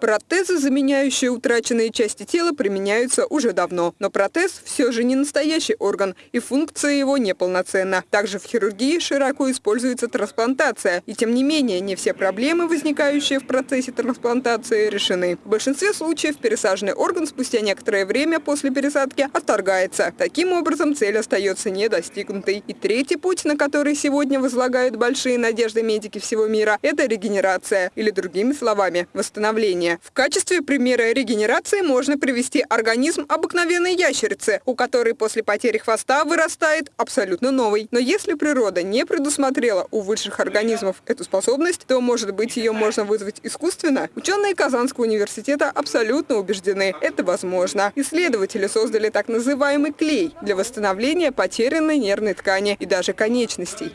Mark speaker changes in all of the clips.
Speaker 1: Протезы, заменяющие утраченные части тела, применяются уже давно. Но протез все же не настоящий орган, и функция его неполноценна. Также в хирургии широко используется трансплантация. И тем не менее, не все проблемы, возникающие в процессе трансплантации, решены. В большинстве случаев пересаженный орган спустя некоторое время после пересадки отторгается. Таким образом, цель остается недостигнутой. И третий путь, на который сегодня возлагают большие надежды медики всего мира, это регенерация, или другими словами, восстановление питания. В качестве примера регенерации можно привести организм обыкновенной ящерицы, у которой после потери хвоста вырастает абсолютно новый. Но если природа не предусмотрела у высших организмов эту способность, то, может быть, ее можно вызвать искусственно? Ученые Казанского университета абсолютно убеждены, это возможно. Исследователи создали так называемый клей для восстановления потерянной нервной ткани и даже конечностей.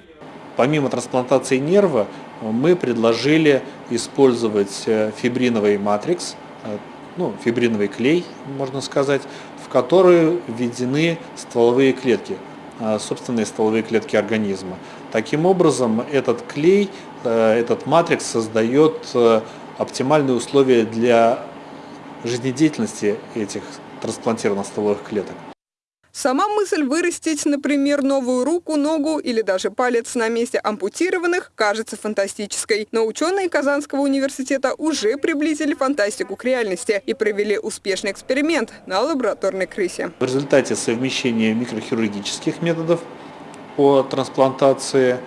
Speaker 2: Помимо трансплантации нерва, мы предложили использовать э, фибриновый матрикс, э, ну, фибриновый клей, можно сказать, в который введены стволовые клетки, э, собственные стволовые клетки организма. Таким образом, этот клей, этот матрикс создает оптимальные условия для жизнедеятельности этих трансплантированных стволовых клеток.
Speaker 1: Сама мысль вырастить, например, новую руку, ногу или даже палец на месте ампутированных кажется фантастической. Но ученые Казанского университета уже приблизили фантастику к реальности и провели успешный эксперимент на лабораторной крысе.
Speaker 2: В результате совмещения микрохирургических методов по трансплантации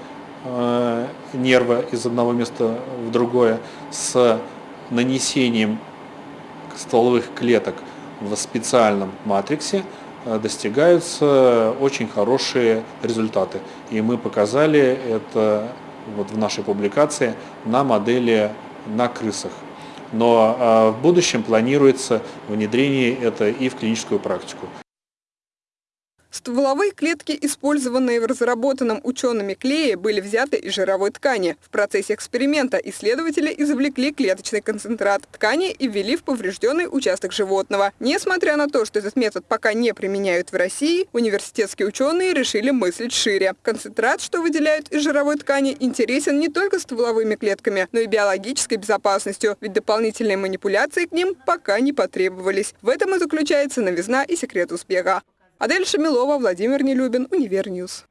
Speaker 2: э, нерва из одного места в другое с нанесением стволовых клеток в специальном матриксе достигаются очень хорошие результаты. И мы показали это вот в нашей публикации на модели на крысах. Но э, в будущем планируется внедрение это и в клиническую практику.
Speaker 1: Стволовые клетки, использованные в разработанном учеными клее, были взяты из жировой ткани. В процессе эксперимента исследователи извлекли клеточный концентрат ткани и ввели в поврежденный участок животного. Несмотря на то, что этот метод пока не применяют в России, университетские ученые решили мыслить шире. Концентрат, что выделяют из жировой ткани, интересен не только стволовыми клетками, но и биологической безопасностью, ведь дополнительные манипуляции к ним пока не потребовались. В этом и заключается новизна и секрет успеха. Адель Шамилова, Владимир Нелюбин, Универньюз.